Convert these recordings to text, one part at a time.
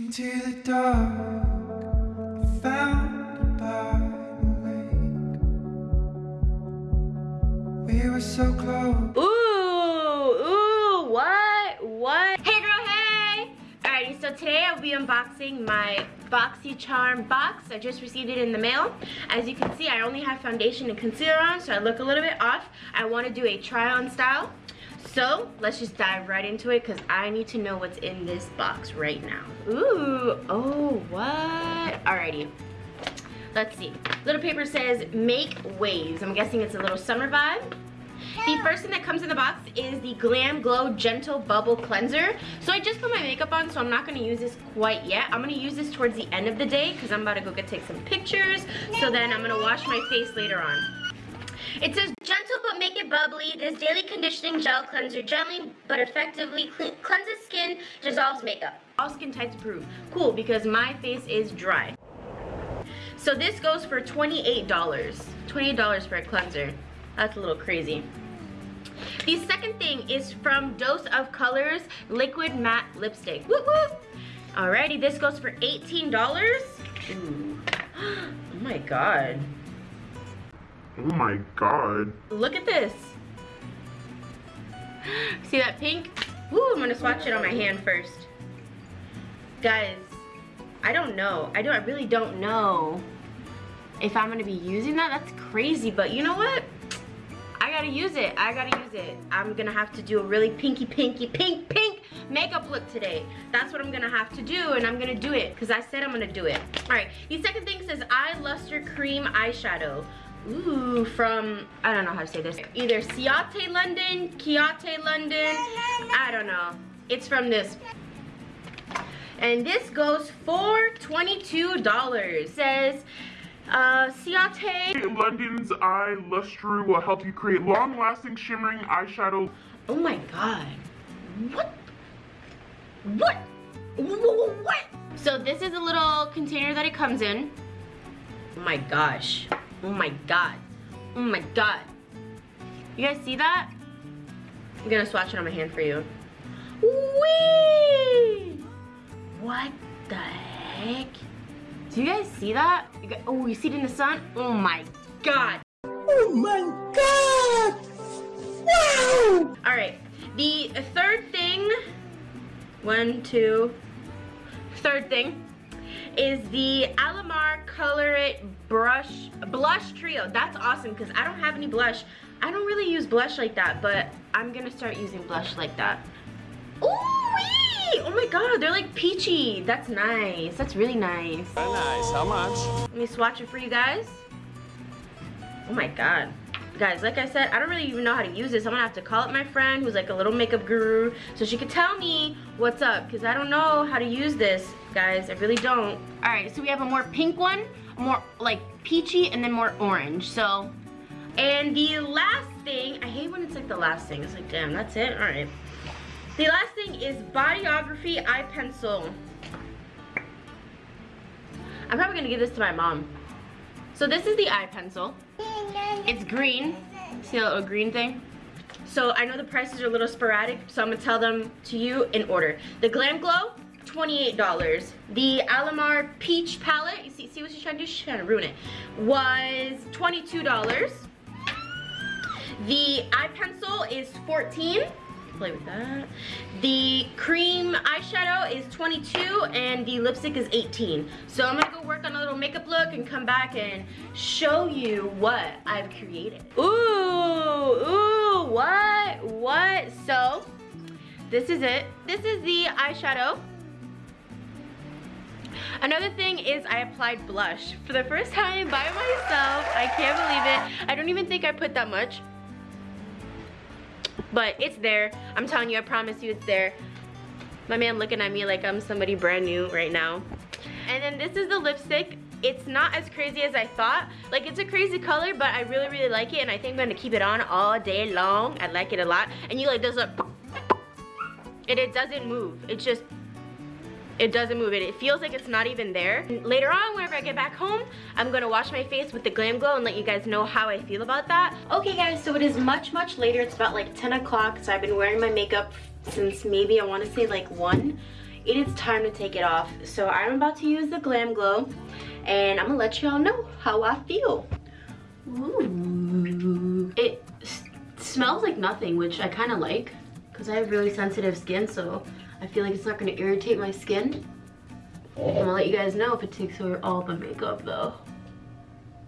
Into the dark. We were so close. Ooh, ooh, what, what? Hey girl, hey! Alrighty, so today I'll be unboxing my BoxyCharm box. I just received it in the mail. As you can see, I only have foundation and concealer on, so I look a little bit off. I want to do a try-on style. So let's just dive right into it because I need to know what's in this box right now. Ooh, oh, what? Alrighty, let's see. Little paper says make waves. I'm guessing it's a little summer vibe. The first thing that comes in the box is the Glam Glow Gentle Bubble Cleanser. So I just put my makeup on, so I'm not gonna use this quite yet. I'm gonna use this towards the end of the day because I'm about to go get take some pictures. So then I'm gonna wash my face later on. It says gentle but make it bubbly. This daily conditioning gel cleanser gently but effectively cleanses skin, dissolves makeup. All skin types approved. Cool, because my face is dry. So this goes for $28. $28 for a cleanser. That's a little crazy. The second thing is from Dose of Colors Liquid Matte Lipstick. Woo! Alrighty, this goes for $18. Ooh. Oh my god. Oh my god. Look at this. See that pink? Ooh, I'm gonna swatch it on my hand first. Guys, I don't know. I don't I really don't know if I'm gonna be using that. That's crazy, but you know what? I gotta use it. I gotta use it. I'm gonna have to do a really pinky, pinky, pink, pink makeup look today. That's what I'm gonna have to do, and I'm gonna do it because I said I'm gonna do it. All right, the second thing says Eye Luster Cream Eyeshadow. Ooh, from, I don't know how to say this. Either Ciate London, Chiate London, I don't know. It's from this. And this goes for $22. It says, uh, Ciate. London's Eye Luster will help you create long-lasting shimmering eyeshadow. Oh my god. What? What? What? So this is a little container that it comes in. Oh my gosh. Oh my god. Oh my god. You guys see that? I'm gonna swatch it on my hand for you. Whee! What the heck? Do you guys see that? You guys, oh, you see it in the sun? Oh my god. Oh my god! Wow! Alright, the third thing, one, two, third thing is the Alamar Color It Brush Blush Trio. That's awesome because I don't have any blush. I don't really use blush like that, but I'm gonna start using blush like that. Ooh, oh my god, they're like peachy. That's nice. That's really nice. Very nice. How much? Let me swatch it for you guys. Oh my god. Guys, like I said, I don't really even know how to use this. I'm gonna have to call up my friend who's like a little makeup guru so she could tell me what's up because I don't know how to use this, guys. I really don't. All right, so we have a more pink one, more like peachy, and then more orange. So, and the last thing, I hate when it's like the last thing. It's like, damn, that's it? All right. The last thing is Bodyography Eye Pencil. I'm probably gonna give this to my mom. So this is the eye pencil. It's green. See that little green thing? So I know the prices are a little sporadic, so I'm gonna tell them to you in order. The Glam Glow, $28. The Alamar Peach Palette, you see, see what she's trying to do? She's trying to ruin it. Was $22. The eye pencil is 14 play with that. The cream eyeshadow is 22 and the lipstick is 18. So I'm gonna go work on a little makeup look and come back and show you what I've created. Ooh, ooh, what, what? So, this is it. This is the eyeshadow. Another thing is I applied blush for the first time by myself. I can't believe it. I don't even think I put that much but it's there i'm telling you i promise you it's there my man looking at me like i'm somebody brand new right now and then this is the lipstick it's not as crazy as I thought. Like it's a crazy color, but I really, really like it and I think I'm gonna keep it on all day long. I like it a lot. And you like does a, and it doesn't move. It just it doesn't move it. It feels like it's not even there. Later on, whenever I get back home, I'm gonna wash my face with the Glam Glow and let you guys know how I feel about that. Okay guys, so it is much, much later. It's about like 10 o'clock, so I've been wearing my makeup since maybe I wanna say like 1 it is time to take it off. So I'm about to use the Glam Glow and I'm gonna let y'all know how I feel. Ooh. It smells like nothing, which I kind of like because I have really sensitive skin, so I feel like it's not gonna irritate my skin. I'm gonna let you guys know if it takes away all the makeup though.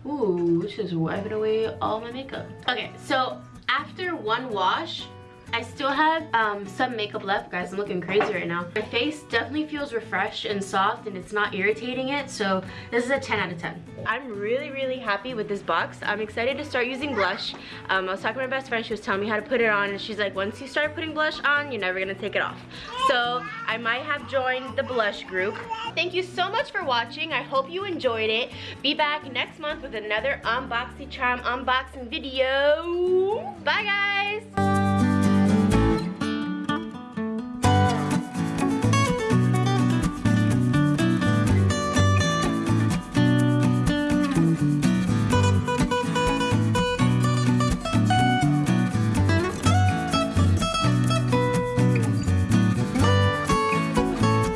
Ooh, it's just wiping away all my makeup. Okay, so after one wash, I still have um, some makeup left, guys. I'm looking crazy right now. My face definitely feels refreshed and soft and it's not irritating it. So this is a 10 out of 10. I'm really, really happy with this box. I'm excited to start using blush. Um, I was talking to my best friend. She was telling me how to put it on and she's like, once you start putting blush on, you're never gonna take it off. So I might have joined the blush group. Thank you so much for watching. I hope you enjoyed it. Be back next month with another Unboxy Charm unboxing video. Bye guys.